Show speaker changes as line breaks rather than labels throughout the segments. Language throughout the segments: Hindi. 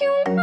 you.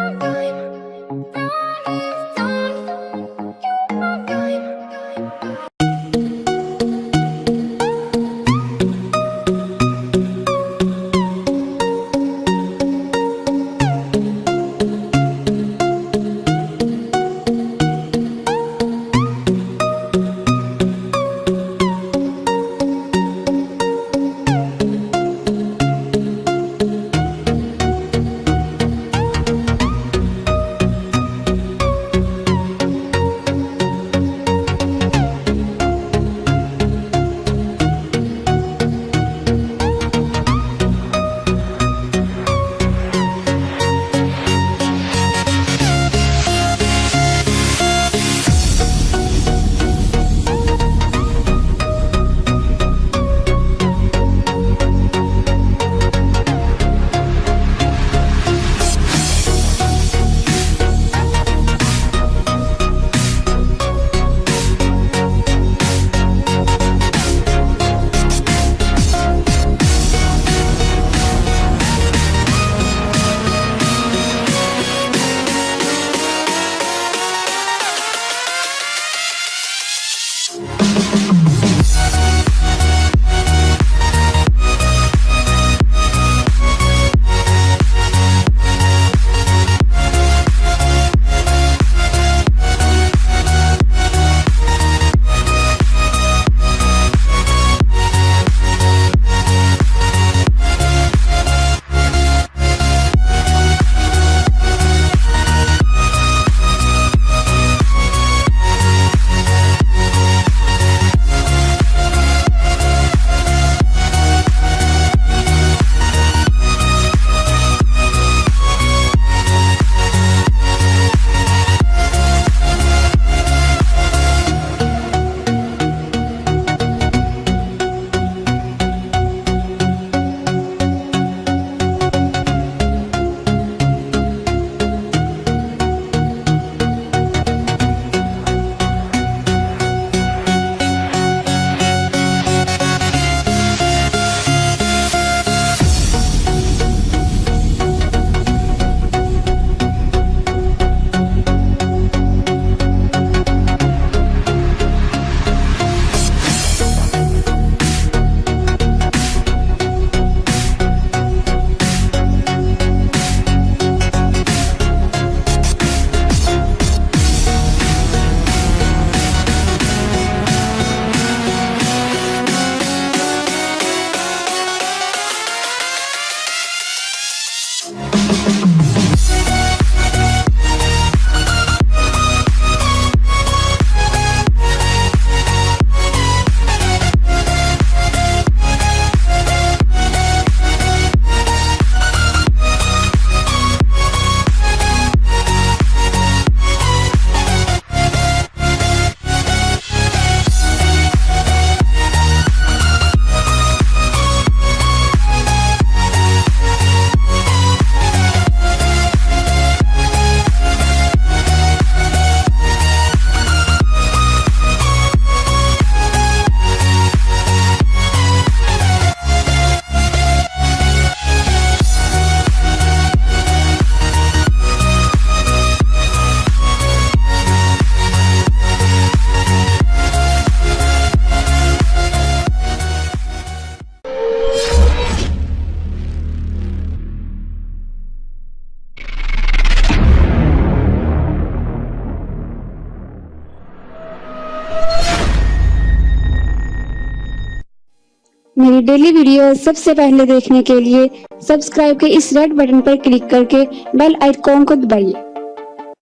मेरी डेली वीडियो सबसे पहले देखने के लिए सब्सक्राइब के इस रेड बटन पर क्लिक करके बेल आइकॉन को दबाइए।